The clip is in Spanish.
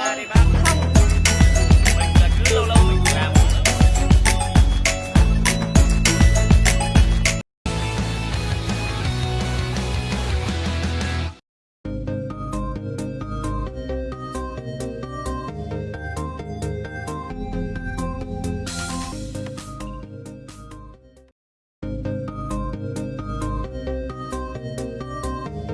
Everybody,